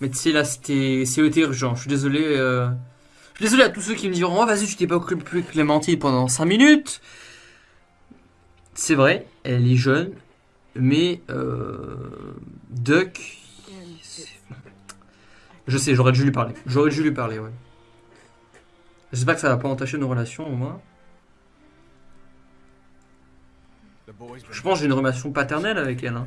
Mais tu sais, là, c'était urgent. Je suis désolé. euh, Je suis désolé à tous ceux qui me diront Oh, vas-y, tu t'es pas occupé de Clémentine pendant 5 minutes. C'est vrai, elle est jeune. Mais. Euh... Duck. Je sais, j'aurais dû lui parler. J'aurais dû lui parler, ouais. J'espère que ça va pas entacher nos relations, au moins. Je pense que j'ai une relation paternelle avec elle. Hein.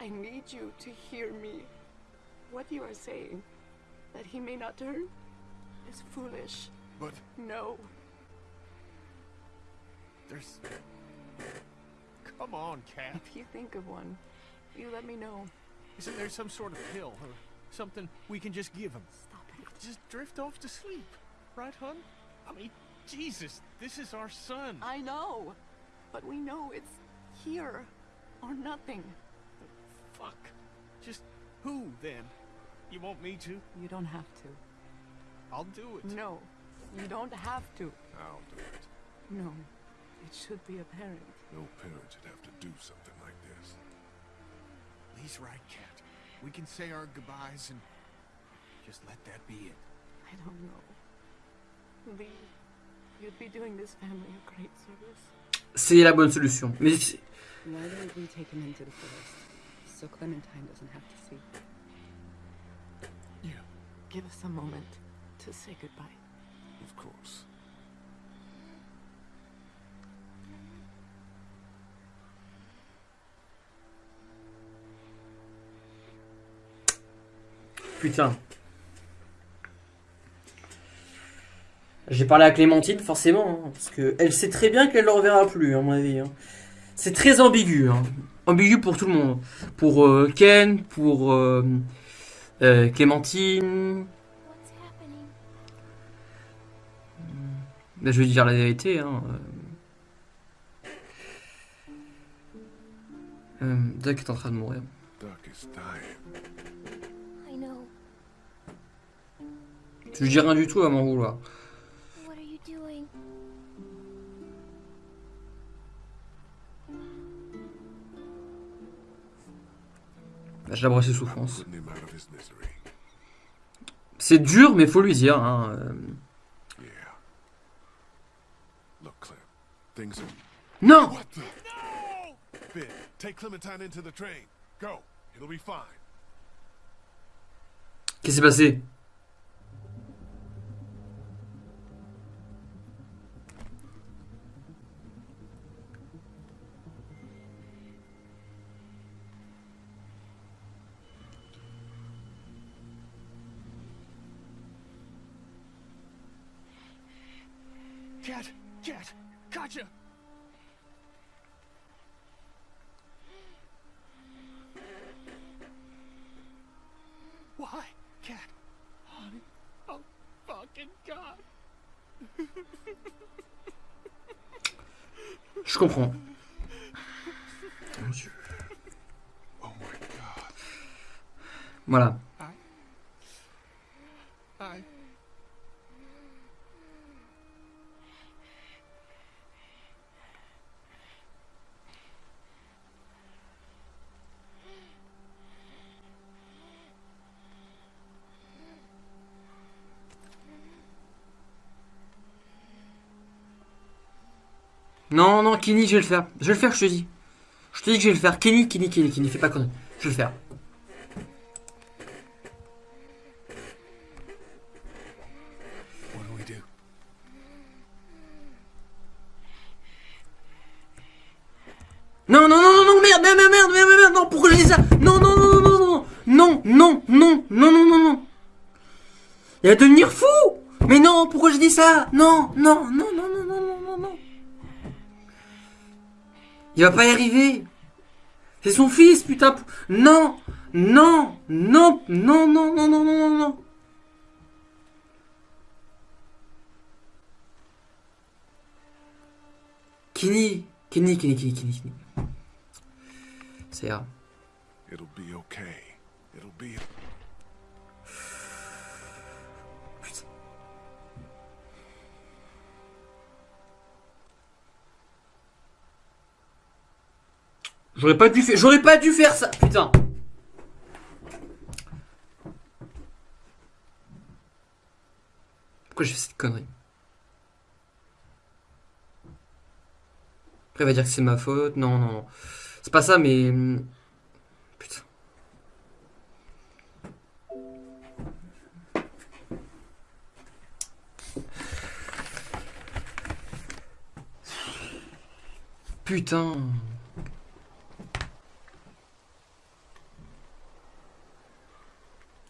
I need you to hear me. What you are saying, that he may not turn, is foolish. But No. there's Come on, Cat. If you think of one, you let me know. Isn't there some sort of pill or something we can just give him? Stop it. Just drift off to sleep. Right, hon? I mean, Jesus, this is our son. I know, but we know it's here or nothing. Fuck. Just who then? You want me to? You don't have to. I'll do it. No, you don't have to. I'll do it. No, it should be a parent. No parent should have to do something like this. Lee's right, Cat. We can say our goodbyes and just let that be it. I don't know. Lee, you'd be doing this family a great service. C'est la bonne solution. Mais c'est- Why don't we take him into the forest so Clementine doesn't have to see? Yeah. Give us a moment to say goodbye. Of course. putain. J'ai parlé à Clémentine, forcément, hein, parce que elle sait très bien qu'elle ne le reverra plus, à mon avis. hein. C'est très ambigu, hein. ambigu pour tout le monde. Pour euh, Ken, pour euh, euh, Clémentine. Ben, je vais dire la vérité. Hein. Doc est en train de mourir. Je dis rien du tout à m'en vouloir. Je J'abresse ses souffrances. C'est dur, mais faut lui dire. Hein. Euh. Non Qu'est-ce qui s'est passé? Cat! Cat! Gotcha! Non, non, Kenny, je vais le faire. Je vais le faire, je te dis. Je te dis que je vais le faire. Kenny, Kenny, Kenny, Kenny, fais pas connerie. Je vais le faire. Non, non, non, non, non, merde, merde, merde, merde, merde, merde, non, pourquoi dis ça Non, non, non, non, non, non, non, non, non, non, non, non. Il va devenir fou Mais non, pourquoi je dis ça non, non, non, Il va pas y arriver. C'est son fils, putain. Non, Non Non Non non non non non non non Kenny Kenny Kenny Kenny Kenny Kenny C'est. It'll. J'aurais pas dû faire j'aurais pas dû faire ça putain. Pourquoi j'ai fait cette connerie? Après il va dire que c'est ma faute. Non non non. C'est pas ça mais hum, putain. Putain.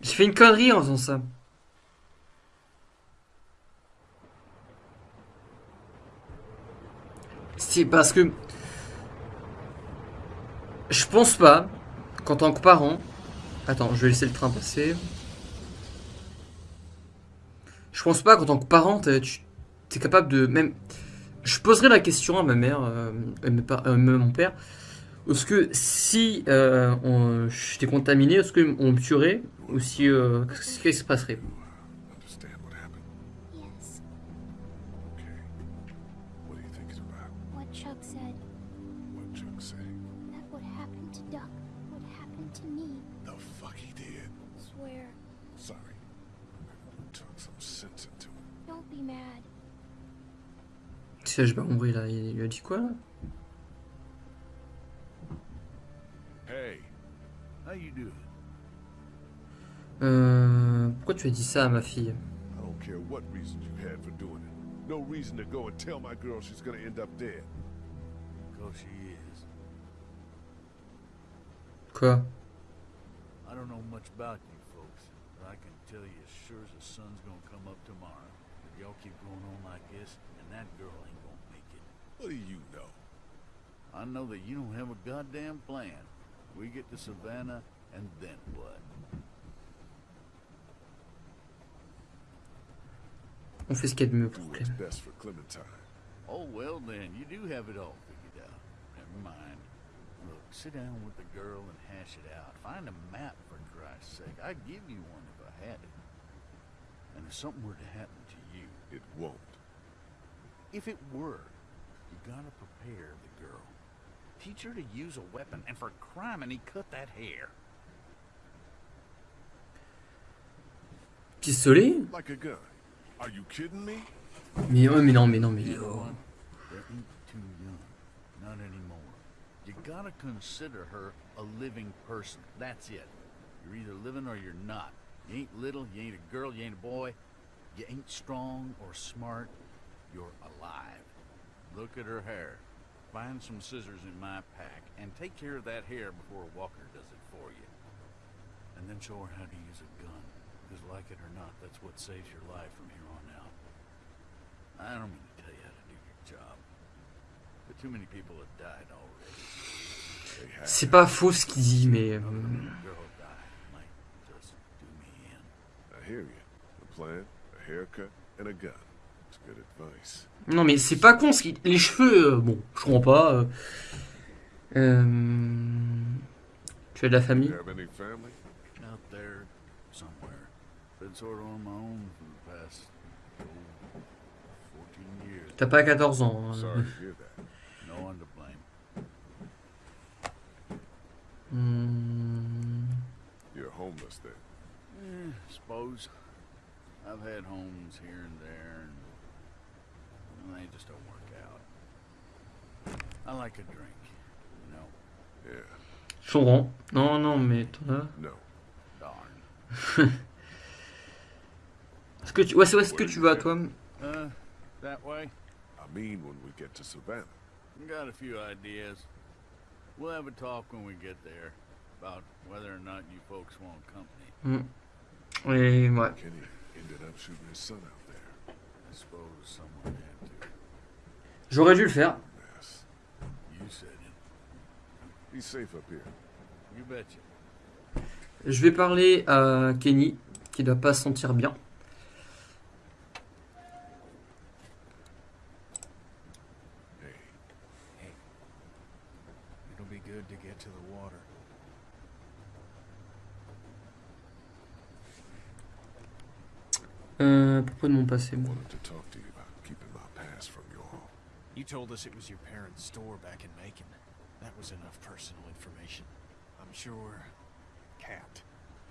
J'ai fait une connerie en faisant ça. C'est parce que je pense pas qu'en tant que parent. Attends, je vais laisser le train passer. Je pense pas qu'en tant que parent, tu- t'es capable de même. Je poserai la question à ma mère, euh, euh, mon père. Est-ce que si euh, on- j'étais contaminé, est-ce qu'on me tuerait ou si euh, qu'est-ce qui se passerait? Understand what happened? Yes, Okay. What do you think it's about? what Chuck said. What Chuck say? That what happened to Duck would happen to me. The fuck he did? Swear. Sorry. I talk some sense into him. Don't be mad. Si j'ai pas là, il lui a dit quoi? là euh, Pourquoi tu as dit ça à ma fille I don't care what reason you had for doing it. No reason to go and tell my girl she's gonna end up dead. Because she is. Quoi I don't know much about you folks, but I can tell you as sure as the sun's gonna come up tomorrow, if y'all keep going on like this, and that girl ain't gonna make it. What do you know? I know that you don't have a goddamn plan. We get to Savannah, and then what? On fait ce qu'il y a de mieux Do pour what's Clem. best for Clementine. Oh, well then, you do have it all figured out. Never mind. Look, sit down with the girl and hash it out. Find a map, for Christ's sake. I'd give you one if I had it. And if something were to happen to you, It won't. If it were, you gotta prepare the girl. Teach her to use a weapon, and for crime, and he cut that hair. Pistolet Like a gun. Are you kidding me? Mais ouais, mais non, mais non, mais You oh. what? There ain't too young. Not anymore. You gotta consider her a living person. That's it. You're either living or you're not. You ain't little, you ain't a girl, you ain't a boy. You ain't strong or smart. You're alive. Look at her hair. Find some scissors in my pack and take care of that hair before Walker does it for you. And then show her how to use a gun. Because like it or not, that's what saves your life from here on out. I don't mean to tell you how to do your job. But too many people have died already. They have. C'est pas faux ce qu'il dit, mais. euh, Letting a girl die might just do me in. I hear you. A plan, a haircut, and a gun. Non, mais c'est pas con ce qu'il. Les cheveux, euh, bon, je comprends pas. euh. Euh, Tu as de la You famille have any family? Out there, somewhere. Been sort of on my own for the past 14 years. T'as pas 14 ans. hein. Hmm. You're homeless then. Eh, suppose. I've had homes here and there, and they just don't work out. I like a drink, you know. Yeah. Comprends. Non, non, mais as. No. Darn. Est-ce que tu. Ouais, c'est où est-ce que tu vas, toi? Uh, that way? I mean when we get to Savannah. Got a few ideas. We'll have a talk when we get there about whether or not you folks want company. Et ouais. Kenny ended up shooting his son out there. I suppose someone had to. J'aurais dû le faire. Je vais parler à Kenny, qui doit pas se sentir bien. Hey. Hey. It'll be good to get to the water. Euh, à propos de mon passé, moi. Wanted to talk to you about keeping my past from you all. You told us it was your parents' store back in Macon. That was enough personal information. I'm sure Cat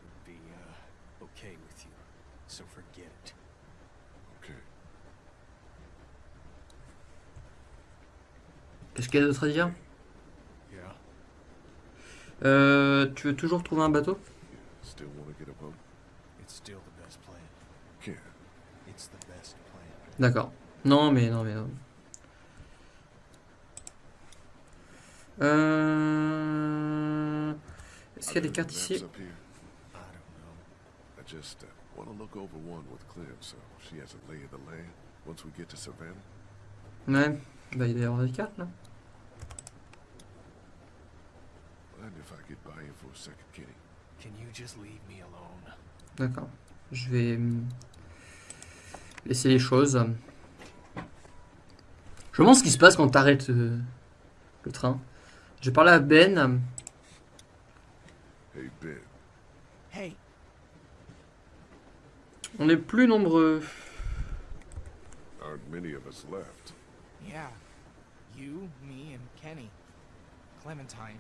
would be, uh, okay with you. So forget it. Okay. Qu'est-ce qu'il y a d'autre à dire? Yeah. euh, Tu veux toujours trouver un bateau? Still D'accord. Non, mais non, mais non. Euh... Est-ce qu'il y a des cartes ici? Uh, want to look over one with Clem so she has a lay of the land once we get to Savannah. Ouais. Bah, il doit y avoir des cartes là. Mind if I get by you for a second, Kenny? Can you just leave me alone? D'accord. Je vais hum, laisser les choses. Je me demande ce qui se passe quand t'arrêtes euh, le train. J'ai parlé à Ben. Hey, Ben. Hey, On est plus nombreux. Aren't many of us left. Yeah. You, me, and Kenny. Clementine.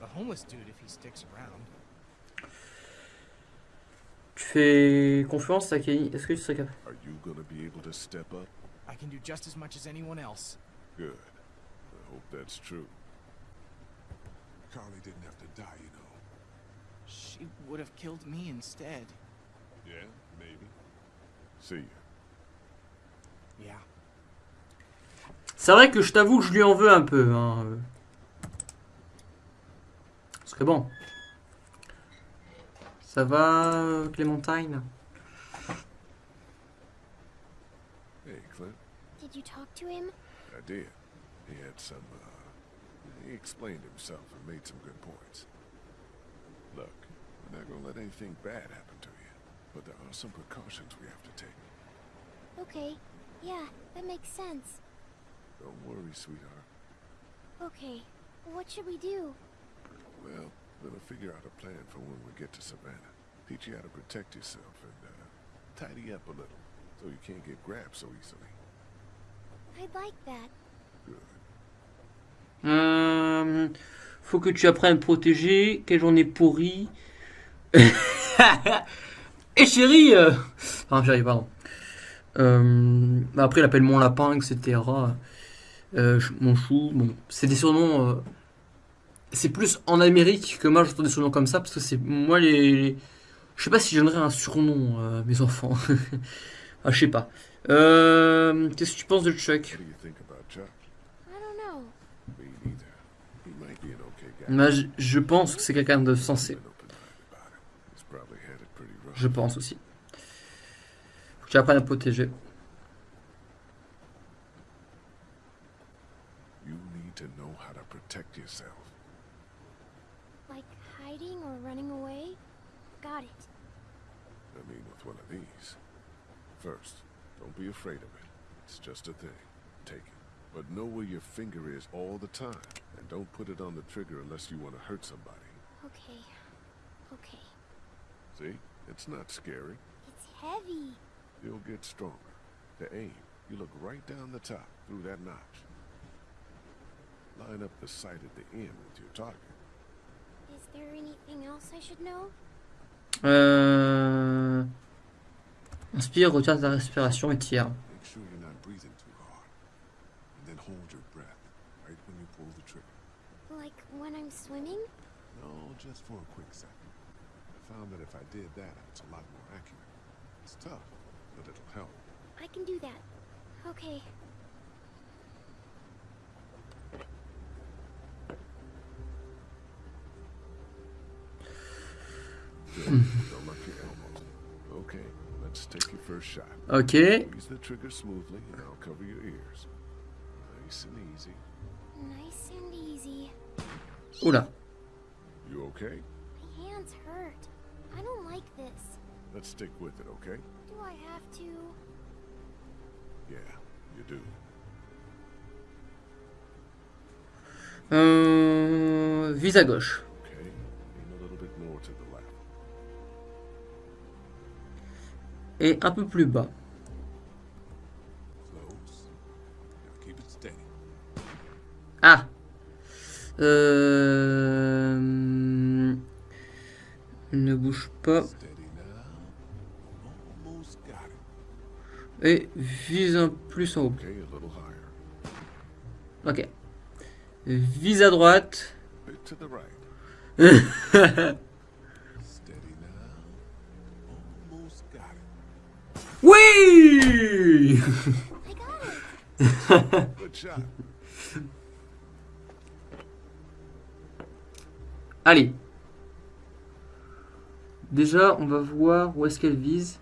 The homeless dude if he sticks around. Fais confiance à Kenny Est-ce que tu serais capable? Are you gonna be able to step up? I can do just as much as anyone else. Good. I hope that's true. Carly didn't have to die, you know. She would have killed me instead. Yeah, maybe. See. Yeah. C'est vrai que je t'avoue que je lui en veux un peu. Hein. euh. Ce serait bon. Ça va, euh, Clémentine Hey, Clint. Did you talk to him? I did. He had some, uh, he explained himself and made some good points. Look, we're not gonna let anything bad happen to you, but there are some precautions we have to take. Okay. Yeah, that makes sense. Don't worry, sweetheart. Okay. What should we do? Well, we'll figure out a plan for when we get to Savannah. Teach you how to protect yourself and, uh, tidy up a little, so you can't get grabbed so easily. I'd like that. Good. Euh, Faut que tu apprennes à me protéger. Quelle journée pourrie. Et chérie euh... Enfin, chérie, pardon. Euh, bah après, il appelle mon lapin, etc. Euh, mon chou. Bon, c'est des surnoms. Euh, C'est plus en Amérique que moi j'entends des surnoms comme ça parce que c'est moi les. les- Je sais pas si je donnerais un surnom à mes enfants. ah, je sais pas. Euh, Qu'est-ce que tu penses de Chuck? Je, je pense que c'est quelqu'un de sensé. Je pense aussi. Faut que tu apprennes à protéger. First, don't be afraid of it. It's just a thing. Take it. But know where your finger is all the time. And don't put it on the trigger unless you want to hurt somebody. Okay. Okay. See? It's not scary. It's heavy. You'll get stronger. To aim, you look right down the top, through that notch. Line up the sight at the end with your target. Is there anything else I should know? Euh... Inspire, retiens ta respiration et tire. Make sure you're not breathing too hard. And then hold your breath, right when you pull the trigger. Like when I'm swimming? No, just for a quick second. I found that if I did that, it's a lot more accurate. It's tough, but it'll help. I can do that. Okay. Good. first shot. Ok. Squeeze the trigger smoothly, and I'll cover your ears. Nice and easy. Nice and easy. Oula. You okay? My hands hurt. I don't like this. Let's stick with it, okay? Do I have to? Yeah, you do. Euh, vise à gauche. Et un peu plus bas. Ah euh... Ne bouge pas. Et vise un plus en haut. Ok. Vise à droite. Bit to the right. Steady now. Almost got it. Allez. Déjà, on va voir où est-ce qu'elle vise.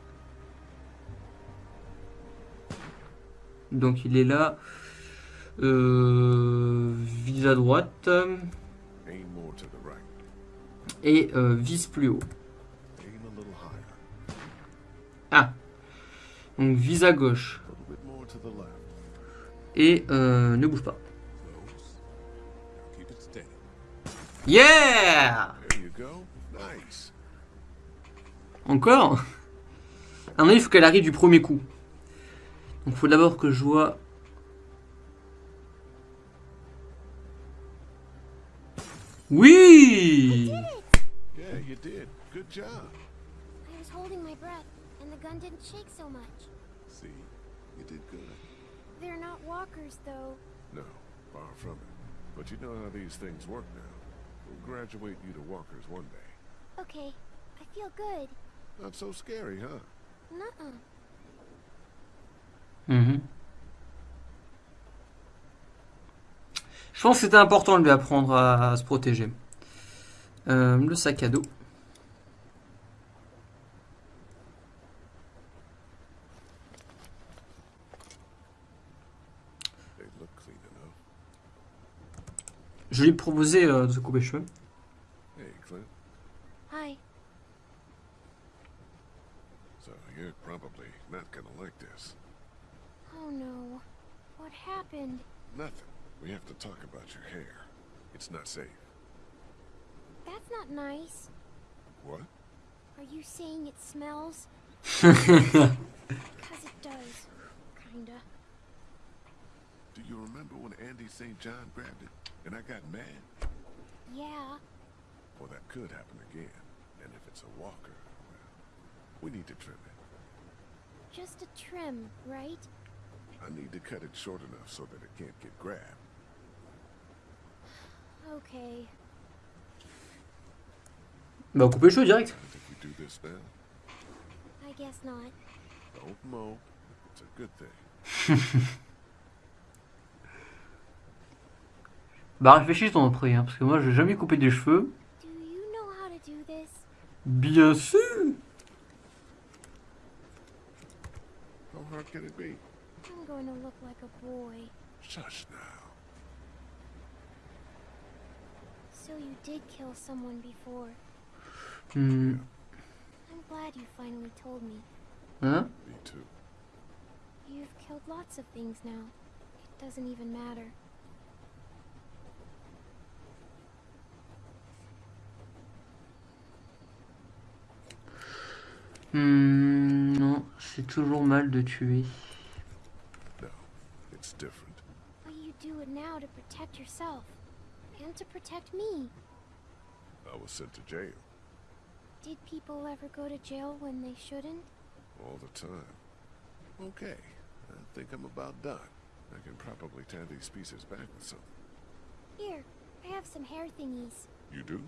Donc il est là. Euh, vise à droite. Et euh, vise plus haut. Ah. Donc vise à gauche. Et euh, ne bouge pas. Yeah There you go. Nice. Encore? À mon avis, il faut qu'elle arrive du premier coup. Donc il faut d'abord que je vois... Oui Yeah, you did. Good job. I was holding my breath, and the gun didn't shake so much. See, you did good. They're not walkers, though. No, far from it. But you know how these things work now. We'll graduate you to walkers one day. Okay, I feel good. Not so scary, huh? Nuh-uh. Mhm. Je pense que c'était important de lui apprendre à, à se protéger. Euh, le sac à dos. They look clean enough. Je lui ai proposé euh, de se couper les cheveux. Hey, Clint. Hi. So you're probably not gonna like this. Oh no. What happened? Nothing. We have to talk about your hair. It's not safe. That's not nice. What? Are you saying it smells? Because it does. Kinda. Do you remember when Andy St. John grabbed it? And I got mad? Yeah. Well, that could happen again. And if it's a walker, well, we need to trim it. Just a trim, right? I need to cut it short enough so that it can't get grabbed. Okay. Bah couper les cheveux direct. I do this now. I guess not. Don't mow. It's a good thing. Bah réfléchis ton prix, hein, parce que moi j'ai jamais coupé des cheveux. Do you know how to do this? Bien sûr How hard can it be? I'm going to look like a boy. Shush now. So you did kill someone before. Hmm, I'm glad you finally told me. Hein? Me too. You've killed lots of things now. It doesn't even matter. Hmm, Non, c'est toujours mal de tuer. No, it's different. But you do it now to protect yourself. And to protect me. I was sent to jail Did people ever go to jail when they shouldn't? all the time. Okay, I think I'm about done. I can probably tie these pieces back with something. Here, I have some hair thingies. You do?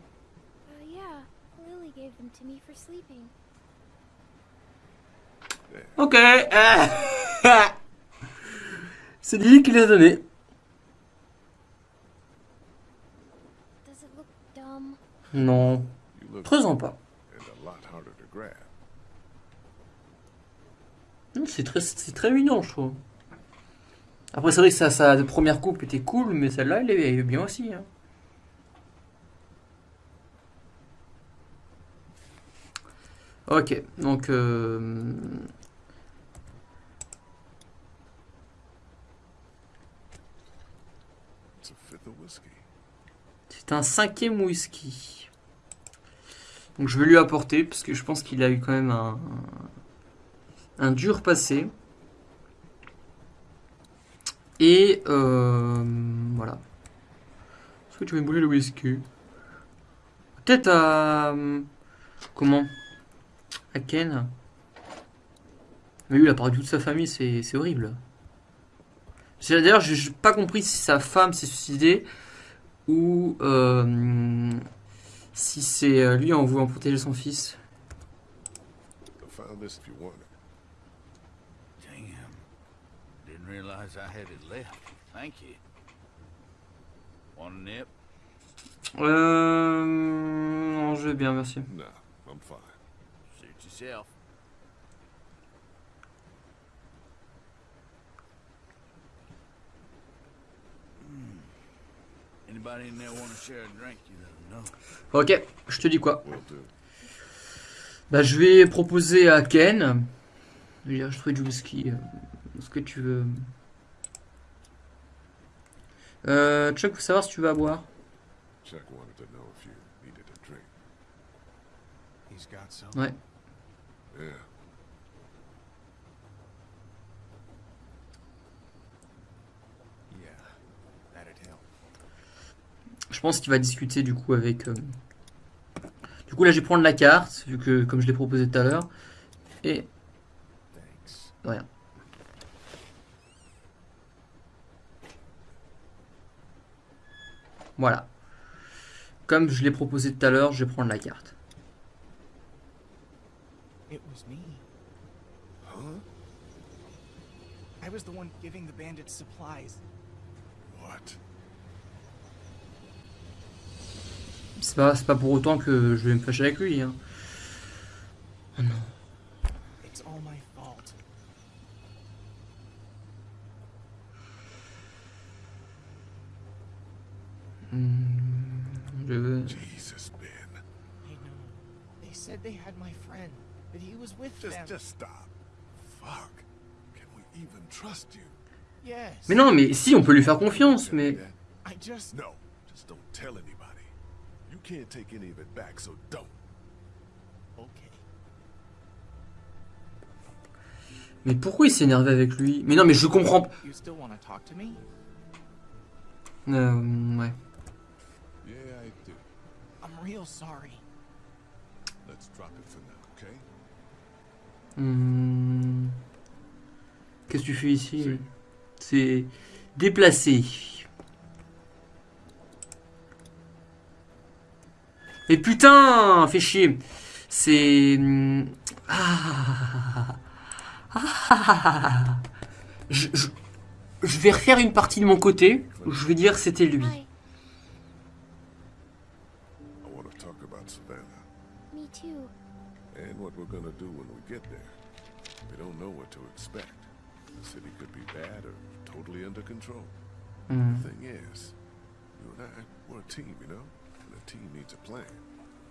Uh, yeah. Lily gave them to me for sleeping. Ok. C'est Lily qui les a donnés. Non, grab. Hmm, C'est très, très mignon, je trouve. Après, c'est vrai que sa, première coupe était cool, mais celle-là, elle est bien aussi. hein. Ok, donc... euh. C'est un cinquième whisky. Donc je vais lui apporter, parce que je pense qu'il a eu quand même un, un dur passé. Et euh, voilà. Est-ce que tu veux brûler le whisky? Peut-être à... Comment? À Ken Mais lui, il a perdu toute sa famille, c'est c'est horrible. D'ailleurs, j'ai pas compris si sa femme s'est suicidée ou euh, si c'est euh, lui en voulant protéger son fils. Euh, non, je vais bien, merci. Nah, I'm fine. Yourself. Hmm. Anybody in there want to share a drink? You let 'em know. Ok, je te dis quoi. Bah, je vais proposer à Ken. Je ferai du whisky. euh, Ce que tu veux. Euh, Chuck, faut savoir si tu veux à boire. Chuck wanted to know if you needed a drink. He's got some. Ouais. Je pense qu'il va discuter du coup avec. euh, Du coup, là, je vais prendre la carte, vu que comme je l'ai proposé tout à l'heure. Et rien. Voilà. Comme je l'ai proposé tout à l'heure, je vais prendre la carte. It was me. Huh? I was the one giving the bandits supplies. What? C'est pas, c'est pas pour autant que je vais me fâcher avec lui. Hein. Oh non. It's all my fault. Hmm, je veux- Jesus, Ben. I know. They said they had my friend, that he was with Just, them. just stop. Fuck. Can we even trust you? Yes. Mais non, mais si, on peut lui faire confiance, mais... I just. No, just don't tell anybody. You can't take any of it back, so don't. Okay. Mais pourquoi il s'est énervé avec lui? Mais non, mais je comprends... p- You still want to talk to me? Euh, ouais. Yeah, I do. I'm real sorry. Let's drop it for now, Hmm. Qu'est-ce que tu fais ici C'est déplacé. Mais putain, fais chier. C'est hmm, ah. Ah. Je, je, je vais refaire une partie de mon côté. Je vais dire que c'était lui. We're gonna do when we get there. We don't know what to expect. The city could be bad or totally under control. Hmm. The thing is, you and I, we're a team, you know? And a team needs a plan.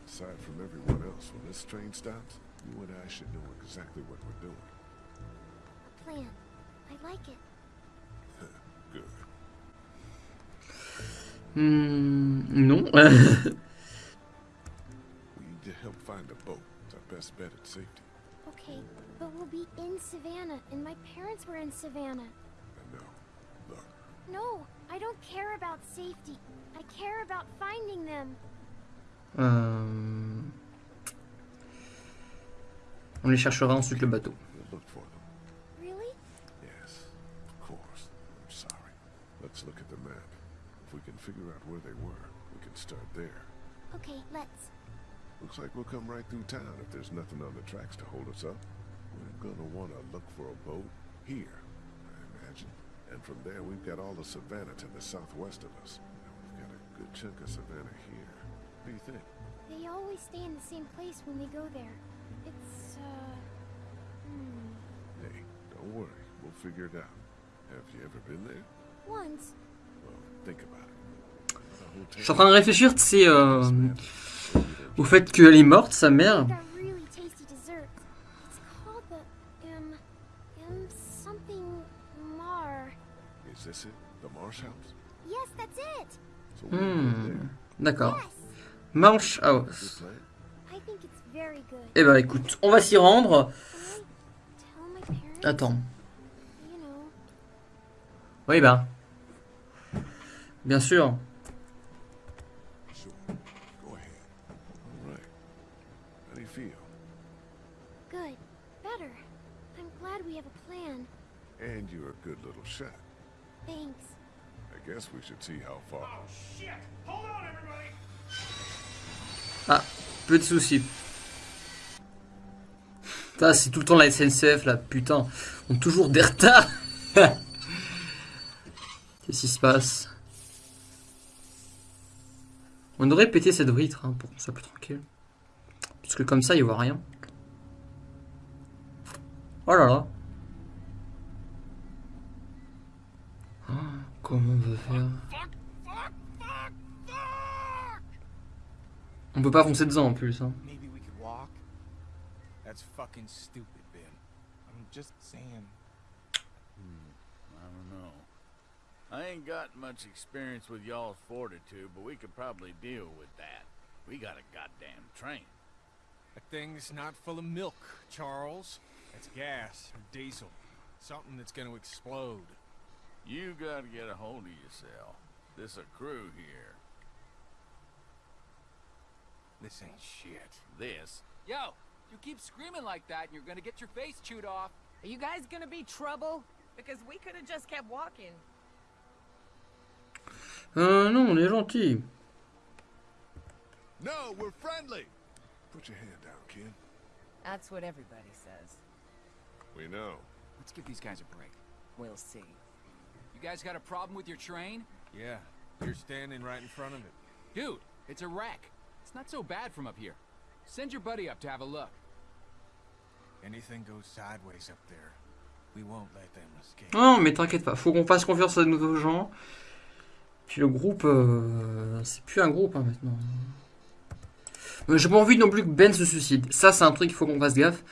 Aside from everyone else, when this train stops, you and I should know exactly what we're doing. A plan. I like it. Good. Hmm, non. best bet at safety. Okay, but we'll be in Savannah, and my parents were in Savannah. I know. Look, No, I don't care about safety. I care about finding them. Um... On les cherchera ensuite le bateau. we'll look for them. Really? Yes, of course. I'm sorry. Let's look at the map. If we can figure out where they were, we can start there. Okay, let's. Looks like we'll come right through town if there's nothing on the tracks to hold us up. We're gonna want to look for a boat here, I imagine. And from there, we've got all the Savannah to the southwest of us. And we've got a good chunk of Savannah here. What do you think? They always stay in the same place when they go there. It's, uh. Hmm. Hey, don't worry. We'll figure it out. Have you ever been there? Once. Well, think about it. The Je suis en train de réfléchir, tu sais, euh, hotel- Au fait qu'elle est morte, sa mère hmm. D'accord. Marsh House. Eh ben écoute, on va s'y rendre. Attends. Oui ben. Bien sûr. And you're a good little shot. Thanks. I guess we should see how far. Ah, peu de soucis. Ça, c'est tout le temps la SNCF là, putain. On a toujours des retards. Qu'est-ce qui se passe? On devrait péter cette vitre hein, pour qu'on soit plus tranquille. Parce que comme ça, il voit rien. Oh là là. Comment on va faire On peut pas foncer dedans en plus. Hein. Maybe we could walk? That's fucking stupid, Ben. I'm just saying. Hmm, I don't know. I ain't got much experience with y'all's fortitude, but we could probably deal with that. We got a goddamn train. That thing's not full of milk, Charles. It's gas or diesel. Something that's gonna explode. You gotta get a hold of yourself. This a crew here. This ain't shit. This. Yo, you keep screaming like that and you're gonna get your face chewed off. Are you guys gonna be trouble? Because we could have just kept walking. Euh, non, on est gentil. No, we're friendly. Put your hand down, kid. That's what everybody says. We know. Let's give these guys a break. We'll see. You guys got a problem with your train? Yeah, you're standing right in front of it. Dude, it's a wreck. It's not so bad from up here. Send your buddy up to have a look. Anything goes sideways up there, we won't let them escape. Non, mais t'inquiète pas, faut qu'on fasse confiance à de nouveaux gens. Puis le groupe, euh, c'est plus un groupe hein, maintenant. Mais J'ai pas envie non plus que Ben se suicide. Ça, c'est un truc qu'il faut qu'on fasse gaffe.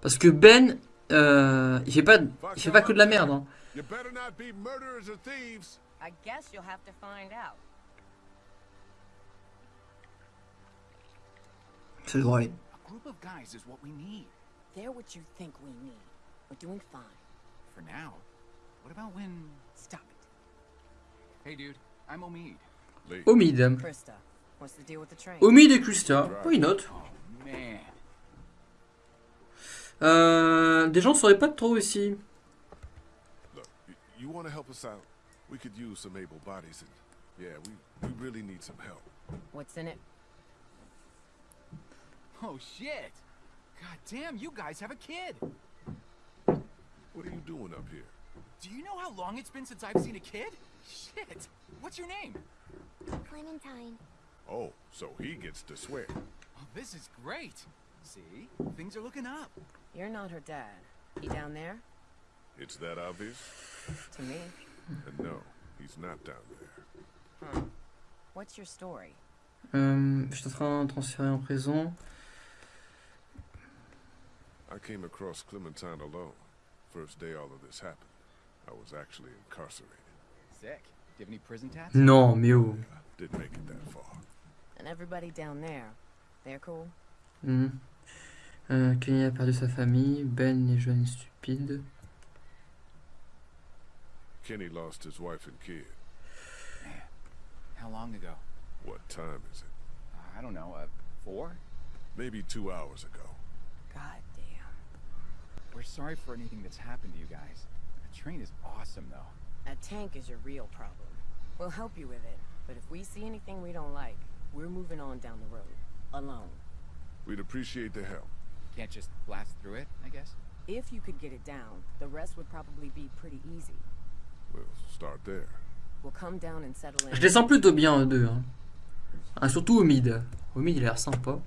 Parce que Ben, euh, il fait pas, il fait pas que de la merde. hein. You better not be murderers or thieves. I guess you'll have to find out. Devrait aller. A group of guys is what we need. They're what you think we need. We're doing fine. For now. What about when... Stop it. Hey, dude, I'm Omid. Omid. Krista, what's the deal with the train? Omid et Krista. Why not? Oh, man. euh, Des gens sauraient pas trop ici. Look, y- you want to help us out? We could use some able bodies, and yeah, we we really need some help. What's in it? Oh, shit. God damn, you guys have a kid. What are you doing up here? Do you know how long it's been since I've seen a kid? Shit. What's your name? Clementine. Oh, so he gets to swear. Oh, this is great. See? Things are looking up. You're not her dad. He down there? It's that obvious? To me. And no, he's not down there. Huh. What's your story? Euh, je suis en train de transférer en présent. I came across Clementine alone. First day all of this happened. I was actually incarcerated. Sick. Do you have any prison tats? Non, mais oh. Didn't make it that far. And everybody down there, they're cool? Mhm. Euh, Kenny a perdu sa famille. Ben est jeune et stupide. Kenny lost his wife and kid. Man. How long ago? What time is it? I don't know. Uh, four? Maybe two hours ago. God damn. We're sorry for anything that's happened to you guys. The train is awesome, though. That tank is your real problem. We'll help you with it, but if we see anything we don't like, we're moving on down the road. Alone. We'd appreciate the help. Can't just blast through it, I guess. If you could get it down, the rest would probably be pretty easy. Je les sens plutôt bien, eux deux. Hein. Ah, surtout Omid. Omid, il a l'air sympa.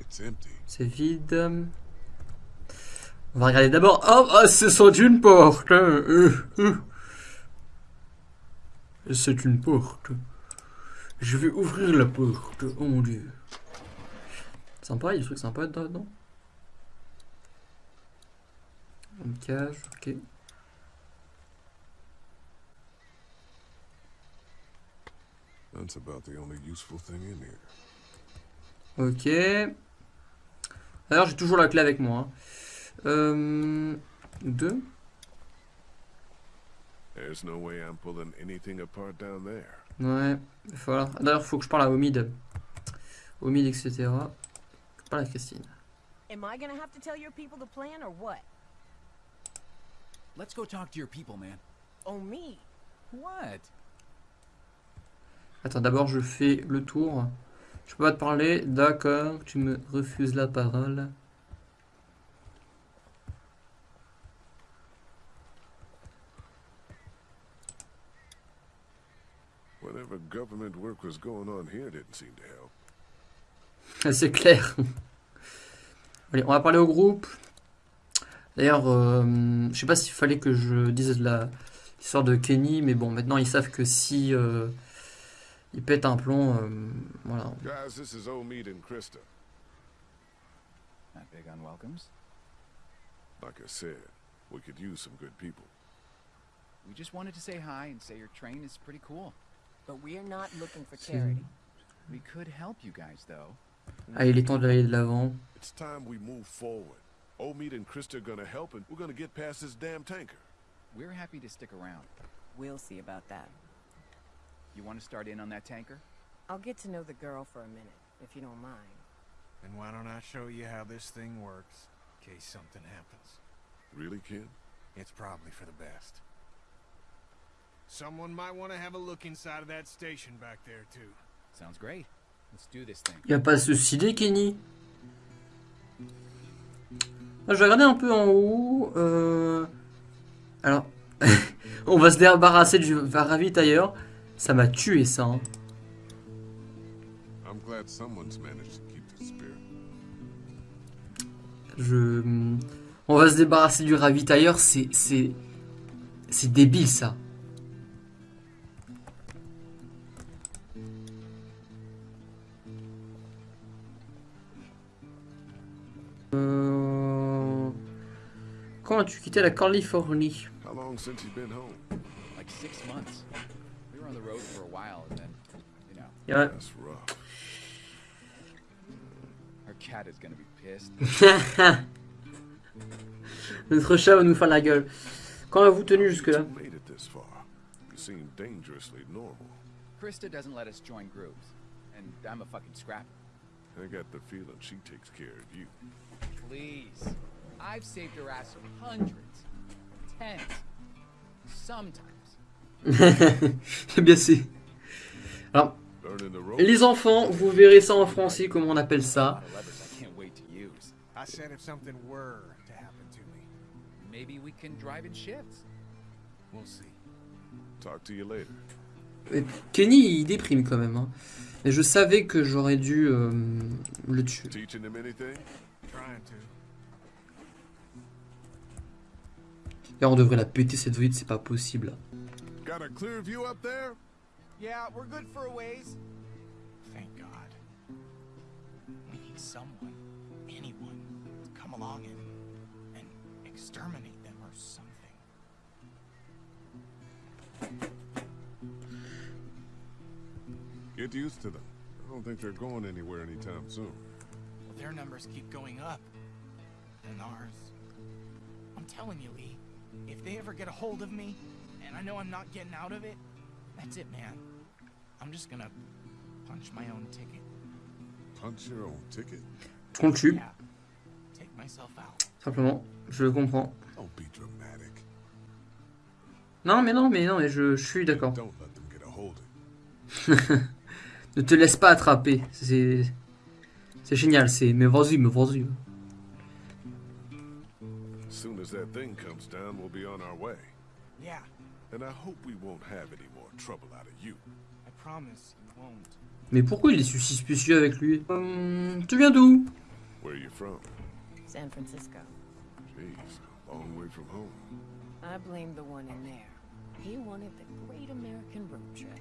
It's empty. C'est vide. On va regarder d'abord. Oh, ah, c'est sans une porte. hein. Euh, euh. C'est une porte. Je vais ouvrir la porte. Oh mon dieu. Sympa, il y a des trucs sympas dedans. Une cage, ok. That's about the only useful thing in here. Ok. D'ailleurs, j'ai toujours la clé avec moi. hein. Euh, deux. There's no way I'm pulling anything apart down there. Ouais, il va falloir. D'ailleurs, faut que je parle à Omid. Omid, etc. Je parle à Christine. Am I gonna have to tell your people the plan or what? Let's go talk to your people, man. Oh, me? What? Attends, d'abord, je fais le tour. Je peux pas te parler. D'accord, tu me refuses la parole. Whatever government work was going on here didn't seem to help. C'est clair. Allez, on va parler au groupe. D'ailleurs, euh, je sais pas s'il fallait que je dise l'histoire de Kenny, mais bon, maintenant ils savent que si euh, ils pètent un plomb, euh, voilà. Guys, this is Omid and Krista. Not big on welcomes. Like I said, we could use some good people. We just wanted to say hi and say your train is pretty cool. But we're not looking for charity. We could help you guys, though. Ah, il est temps d'aller de l'avant. It's time we move forward. Omid and Krista are gonna help and we're gonna get past this damn tanker. We're happy to stick around. We'll see about that. You want to start in on that tanker? I'll get to know the girl for a minute, if you don't mind. And why don't I show you how this thing works, in case something happens? Really, Ken? It's probably for the best. Someone might want to have a look inside of that station back there, too. Sounds great. Let's do this thing. Y a pas stylé, Kenny. Ah, je vais regarder un peu en haut. euh, Alors, on va se débarrasser du ravitailleur. Ça m'a tué ça. hein. Je... On va se débarrasser du ravitailleur, c'est... C'est c'est débile ça. Euh... Quand as-tu quitté la Californie? How long since you've been home? Like six months. We on the road for a while, and then, you know, Ouais. That's rough. our cat is gonna be pissed. Notre chat va nous faire la gueule. Quand avez-vous tenu jusque-là made it this far. You seem dangerously normal. Krista doesn't let us join groups, and I'm a fucking scrapper. I got the feeling she takes care of you. Please. I've saved her ass hundreds, tens, sometimes. Eh bien c'est... Alors, les enfants, vous verrez ça en français, comment on appelle ça. lot of levers I can't wait to use. I said if something were to happen to me, Maybe we can drive in shifts. we'll see. Talk to you later. Et Kenny, il déprime quand même. Hein. Et je savais que j'aurais dû euh, le tuer. Là, on devrait la péter cette vide, c'est pas possible. Got a clear view up there? Yeah, we're good for a ways. Thank God. We need someone, anyone, to come along and and exterminate them or something. Get used to them. I don't think they're going anywhere anytime soon. Well, their numbers keep going up. And ours. I'm telling you, Lee, if they ever get a hold of me, and I know I'm not getting out of it, that's it, man. I'm just gonna punch my own ticket. Punch your own ticket? Yeah. Take myself out. simplement. Je comprends. Don't be dramatic. Non, mais non, mais non, mais je, je suis d'accord. Don't let them get a hold of you. Ne te laisse pas attraper. C'est. C'est génial, c'est. Mais vas-y, mais vas-y. As soon as that thing comes down, we'll be on our way. Yeah, And I hope we won't have any more trouble out of you. I promise you won't. Mais pourquoi il est si suspicieux avec lui Hum, Tu viens d'où Where are you from? San Francisco. Jeez, long way from home. I blame the one in there. He wanted the great American road trip.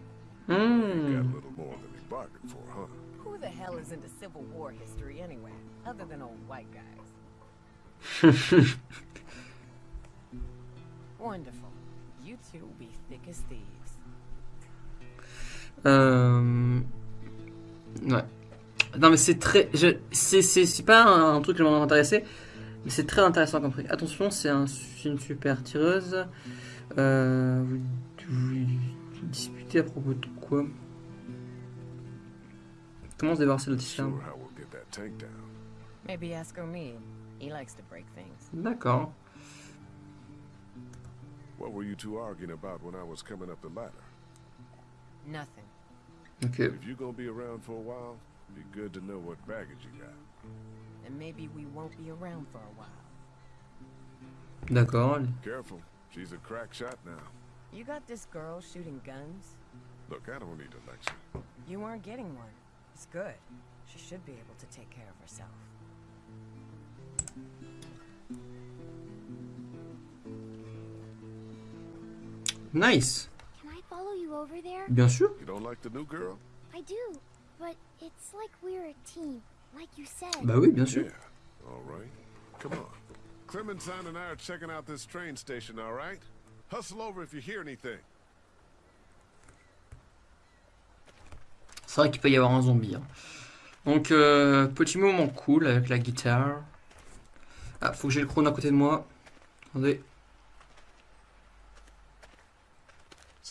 Hmm. Got a little more than he bargained for, huh? Who the hell is into Civil War history anyway, other than old white guys? Wonderful. Euh... Ouais. Non mais c'est très... je- C'est pas un, un truc qui m'a intéressé, mais c'est très intéressant comme truc. Attention, c'est un, c'est une super tireuse. Euh... Vous, vous disputez à propos de quoi? Comment se débarrasser de la Sure What were you two arguing about when I was coming up the ladder? Nothing. Ok. If you're gonna be around for a while, be good to know what baggage you got. And maybe we won't be around for a while. D'accord. Careful, she's a crack shot now. You got this girl shooting guns? Look, I don't need a lecture. You weren't getting one. It's good. She should be able to take care of herself. Like you said. Bah oui, bien sûr. Yeah. All right. Come on. Clementine and I are checking out this train station, all right? Hustle over if you hear anything. C'est vrai qu'il peut y avoir un zombie. hein. Donc, euh, petit moment cool avec la guitare. Ah, faut que j'ai le chrono à côté de moi. Attendez.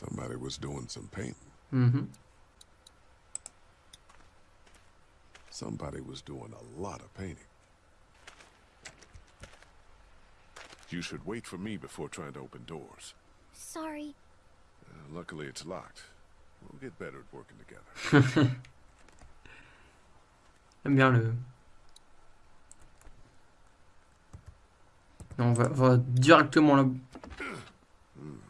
Somebody was doing some painting. Mm-hmm. Somebody was doing a lot of painting. You should wait for me before trying to open doors. Sorry. Uh, luckily, it's locked. We'll get better at working together. J'aime bien le... Non, on va, on va directement là.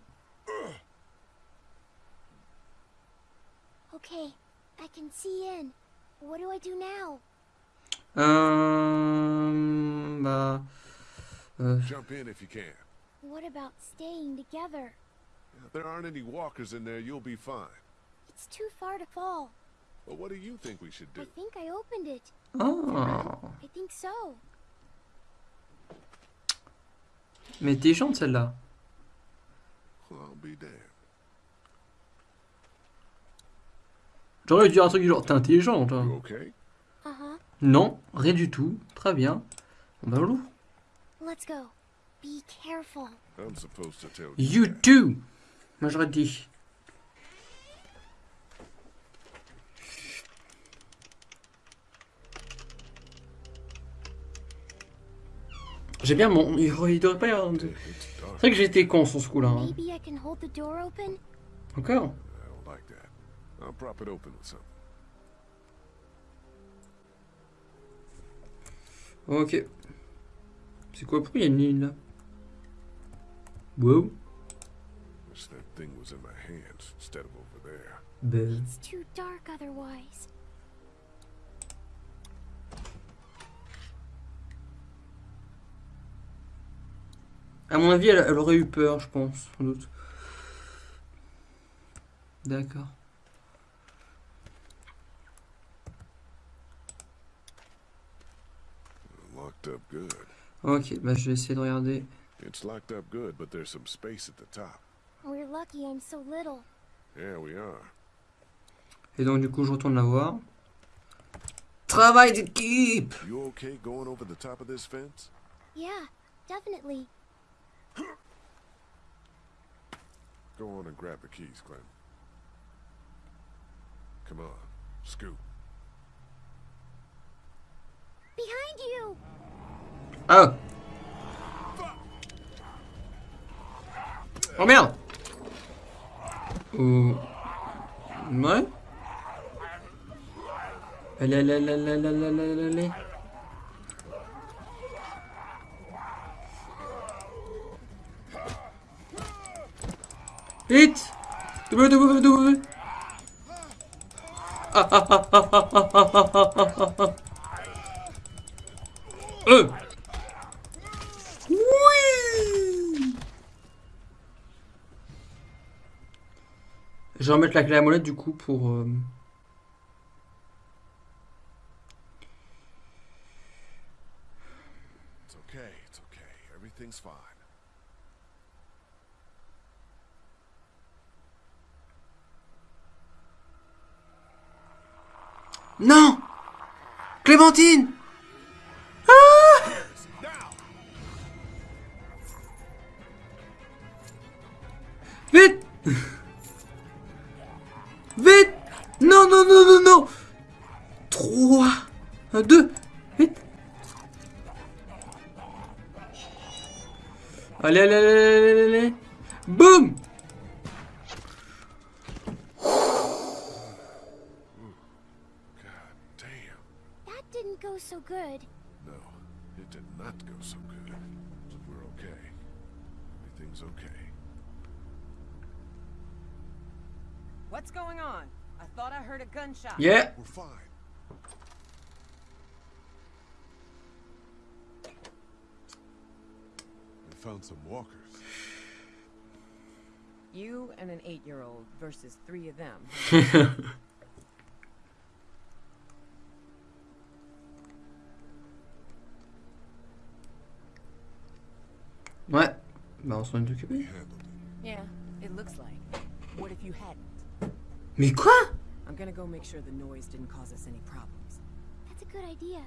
Okay, I can see in. What do I do now? Euh... Bah... euh, Jump in if you can. What about staying together? If there aren't any walkers in there, you'll be fine. It's too far to fall. But what do you think we should do? I think I opened it. Oh. I think so. Mais intelligente celle-là. I'll be damned. J'aurais dû dire un truc du genre, t'es intelligent toi. Uh-huh. Non, rien du tout. Très bien. Bah lourd. Let's go. Be careful. I'm supposed to tell You too. Moi j'aurais dit. J'ai bien mon. Il devrait pas y avoir. It's C'est vrai que j'ai été con sur ce coup-là. hein. Maybe I can hold the door open? Encore? I'll prop it open with something. Ok. C'est quoi il y a une ligne là? Wow. Wish that thing was in my hands instead of over there. Ben. It's too dark otherwise. À mon avis, elle, elle aurait eu peur, je pense, sans doute. D'accord. Locked up good. Ok, bah je vais essayer de regarder. It's locked up good, but there's some space at the top. We're lucky I'm so little. Yeah, we are. Et donc du coup, je retourne la voir. Travail d'équipe You okay going over the top of this fence? Yeah, definitely. Go on and grab the keys, Clem. Come on, scoot. Behind you! Ah Oh merde. Oh... Ouais Allez, allez, allez, allez, allez, allez, allez. Vite. W, W Ah, ah, ah, ah, ah, ah, ah, ah, ah, ah. Je vais remettre la clé à molette du coup pour. euh, It's okay, it's okay. Everything's fine. Non Clémentine Allez, allez, allez, versus three of them. Ouais. Bah on s'en est We occupé. handled it. yeah, it looks like. What if you hadn't? Mais quoi I'm gonna go make sure the noise didn't cause us any problems. That's a good idea.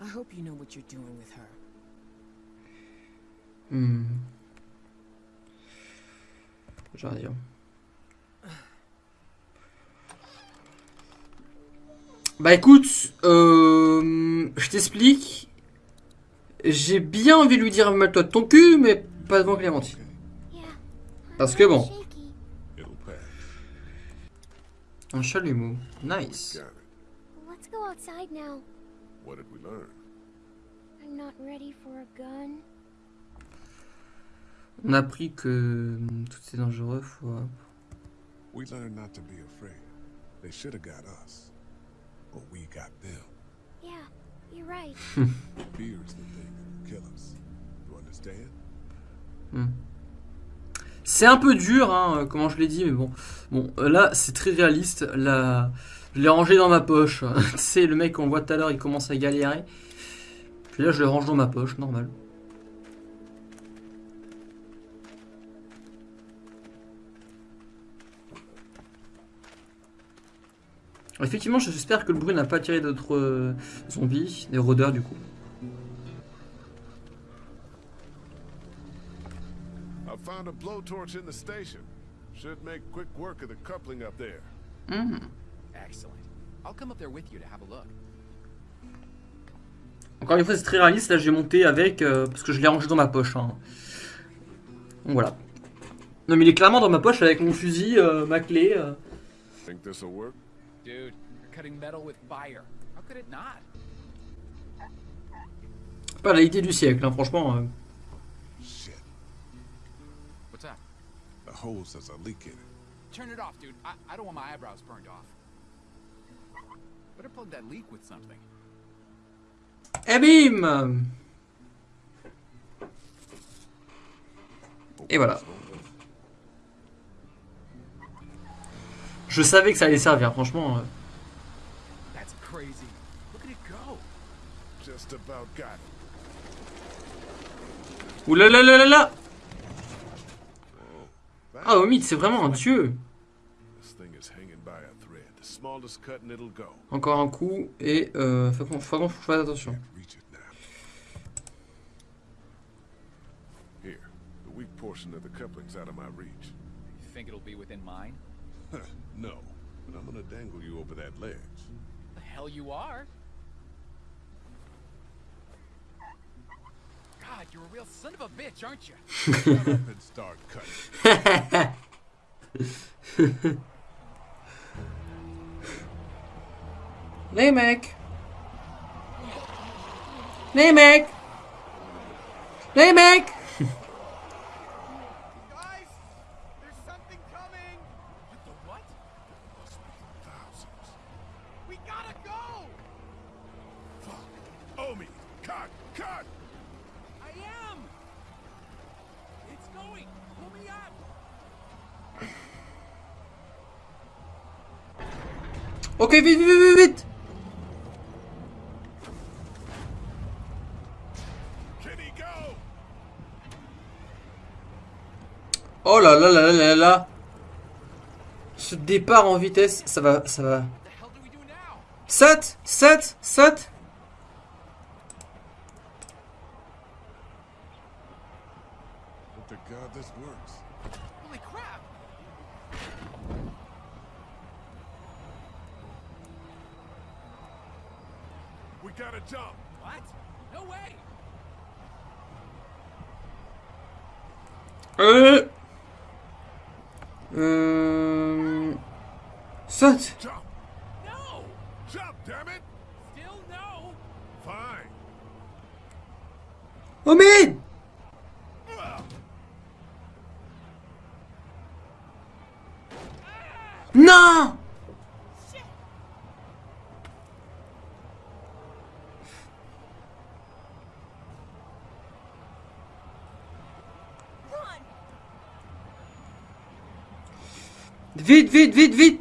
I hope you know what you're doing with her. J'ai rien à dire. Bah écoute, euh, je t'explique. J'ai bien envie de lui dire mets-toi de ton cul, mais pas devant Clémentine. Parce que bon. Un chalumeau. Nice. Let's go outside now. What did we learn? I'm not ready for a gun. On a appris que hum, tout c'est dangereux. Faut... We learned not to be afraid. They should have got us. But we got them. Yeah, you're right. Fear's the thing that will kill us. You understand? C'est un peu dur, hein, comment je l'ai dit, mais bon. Bon, euh, là, c'est très réaliste. Là, je l'ai rangé dans ma poche. tu sais, le mec qu'on voit tout à l'heure, il commence à galérer. Puis là, je le range dans ma poche, normal. Effectivement, j'espère que le bruit n'a pas attiré d'autres euh, zombies, des rôdeurs du coup. I found a blowtorch in the station. Should make quick work of the coupling up there. Excellent. I'll come up there with you to have a look. Encore une fois, c'est très réaliste. Là, j'ai monté avec euh, parce que je l'ai rangé dans ma poche. hein. Donc voilà. Non, mais il est clairement dans ma poche avec mon fusil, euh, ma clé. euh. Think this'll work? Dude, you're cutting metal with fire. How could it not? C'est pas la idée du siècle, hein, franchement. euh. Shit. What's up? The hose has a leak in it. Turn it off, dude. I, I don't want my eyebrows burned off. Better plug that leak with something. Et bim Et voilà. Je savais que ça allait servir, franchement. euh. That's crazy. Look at it go. Just about got it. Ouh là là là là là That- Ah, Omid, c'est vraiment un dieu. Encore un coup, et euh, faut qu'on fasse attention. Here, the weak portion of the coupling's out of my reach. You think it'll be within mine? no, but I'm gonna dangle you over that ledge. The hell you are. God, you're a real son of a bitch, aren't you? And start cutting. Les mecs Les Ce départ en vitesse, ça va, ça va. 7 7 7 Vite, vite, vite, vite!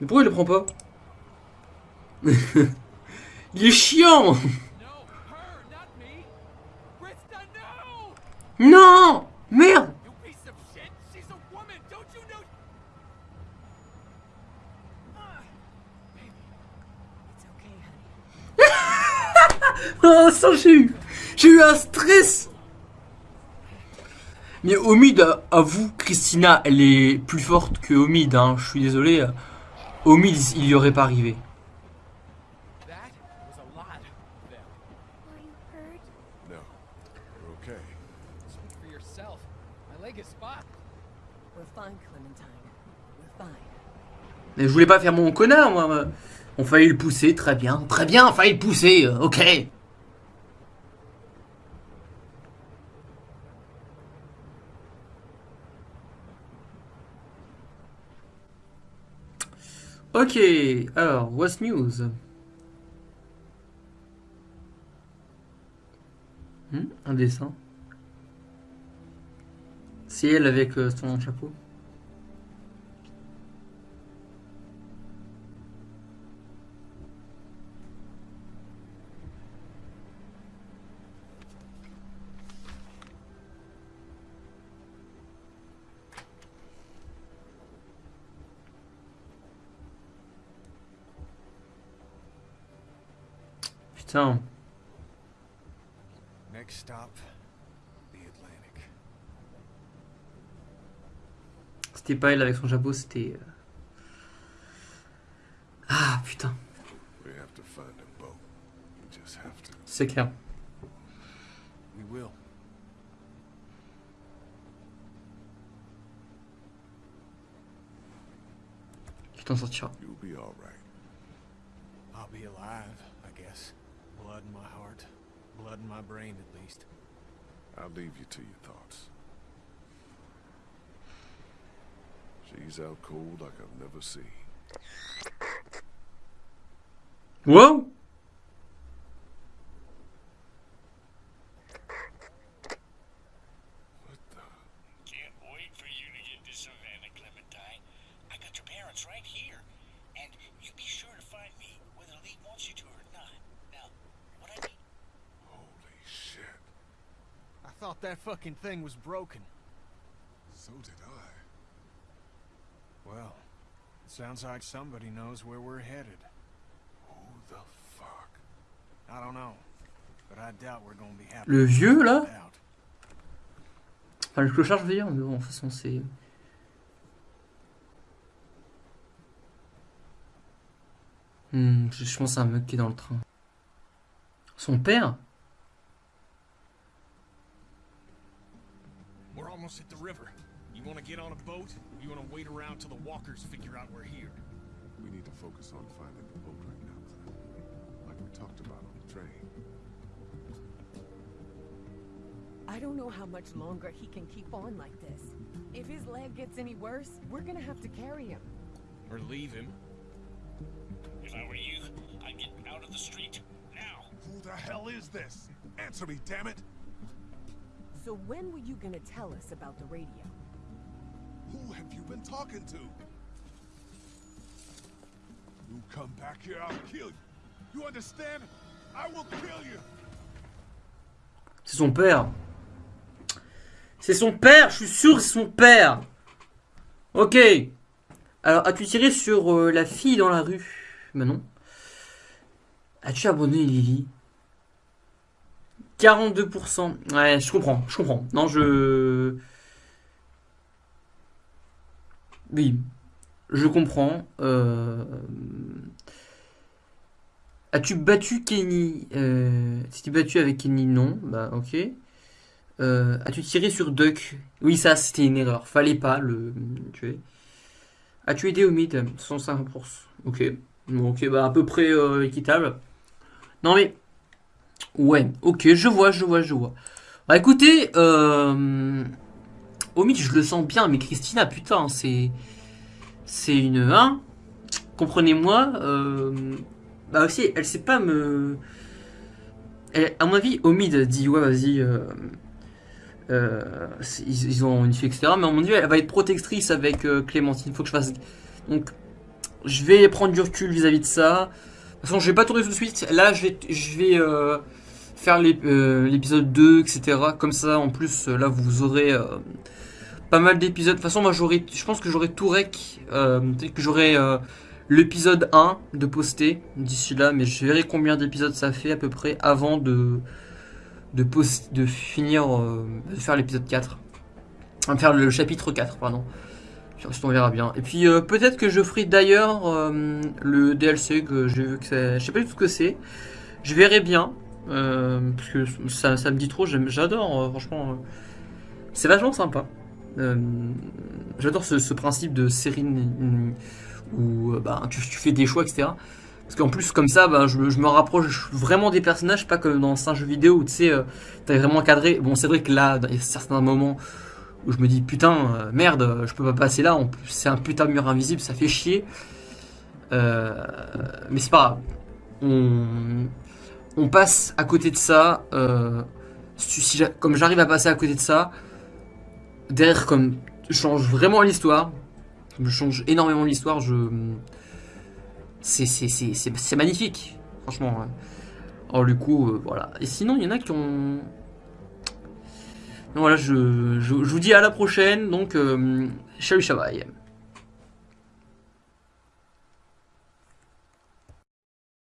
Mais pourquoi il le prend pas Il est chiant! Non Merde. Oh, ça, j'ai eu... J'ai eu un stress Mais Omid, avoue, Christina, elle est plus forte que Omid, hein. Je suis désolé. Omid, il y aurait pas arrivé. Mais je voulais pas faire mon connard, moi. On fallait le pousser, très bien. Très bien, fallait le pousser, euh, ok. Ok, alors, what's news? Hmm, Un dessin. C'est elle avec euh, son chapeau. Next stop, the Atlantic. C'était pas elle avec son chapeau, c'était. euh, Ah putain, c'est clair. We will. Tu t'en sortiras. You'll be all right. I'll be alive, I guess. Blood in my heart. Blood in my brain, at least. I'll leave you to your thoughts. She's out cold like I've never seen. Wow fucking thing was broken. So did I. Well, it sounds like somebody knows where we're headed. Who the fuck? I don't know, but I doubt we're gonna be happy. Le vieux là? Enfin, le clochard, je veux dire, mais bon, de toute façon, c'est. Hmm, je je pense c'est un mec qui est dans le train. Son père? Almost at the river. You wanna get on a boat? Or you wanna wait around till the walkers figure out we're here? We need to focus on finding the boat right now, Clem. Like we talked about on the train. I don't know how much longer he can keep on like this. If his leg gets any worse, we're gonna have to carry him. Or leave him? If I were you, I'd get out of the street now. Who the hell is this? Answer me, damn it! So when were you gonna tell us about the radio? talking to? You come back here, I'll kill you. You understand? I will kill you. C'est son père. C'est son père, je suis sûr que c'est son père. Ok. Alors, as-tu tiré sur euh, la fille dans la rue Ben non. As-tu abonné Lily? 42%. Ouais, je comprends, je comprends. Non, je... Oui, je comprends. Euh... As-tu battu Kenny euh... Si tu battu avec Kenny, non. Bah, ok. Euh... As-tu tiré sur Duck? Oui, ça, c'était une erreur. Fallait pas le tuer. As-tu aidé au mid? 105%. Ok. Bon, ok, bah, à peu près équitable. Non, mais... Ouais, ok, je vois, je vois, je vois. Bah, écoutez, euh... Au mid, je le sens bien, mais Christina, putain, c'est... C'est une... Hein? Comprenez-moi, euh... Bah aussi, elle sait pas me... Elle, à mon avis, Omid dit, ouais, vas-y... Euh... Euh, ils, ont une fille, etc. Mais à mon avis, elle va être protectrice avec Clémentine. Faut que je fasse... Donc, je vais prendre du recul vis-à-vis -vis de ça. De toute façon, je vais pas tourner tout de suite. Là, je vais, je vais faire l'épisode 2, etc. Comme ça, en plus, là, vous aurez pas mal d'épisodes. De toute façon, moi, je pense que j'aurai tout rec. Peut-être que j'aurai l'épisode 1 de poster d'ici là. Mais je verrai combien d'épisodes ça fait à peu près avant de de, post, de finir, euh, de faire l'épisode 4. Enfin, faire le chapitre 4, pardon. On verra bien. Et puis euh, peut-être que je ferai d'ailleurs euh, le DLC que j'ai vu que. Je sais pas du tout ce que c'est. Je verrai bien. Euh, parce que ça, ça, me dit trop. J'adore, franchement. c'est vachement sympa. J'adore ce, principe de série où bah, tu, fais des choix, etc. Parce qu'en plus, comme ça, bah, je, me rapproche vraiment des personnages, pas comme dans un jeu vidéo où tu sais, euh, t'as vraiment cadré. Bon, c'est vrai que là, il y a certains moments où je me dis putain, euh, merde, je peux pas passer là, c'est un putain de mur invisible, ça fait chier. Euh, mais c'est pas grave. On, on, passe à côté de ça. Euh, comme j'arrive à passer à côté de ça, derrière, comme je change vraiment l'histoire, je change énormément l'histoire, je c'est magnifique, franchement. Alors du coup, euh, voilà. Et sinon, il y en a qui ont... Voilà, je, vous dis à la prochaine, donc, euh, salut,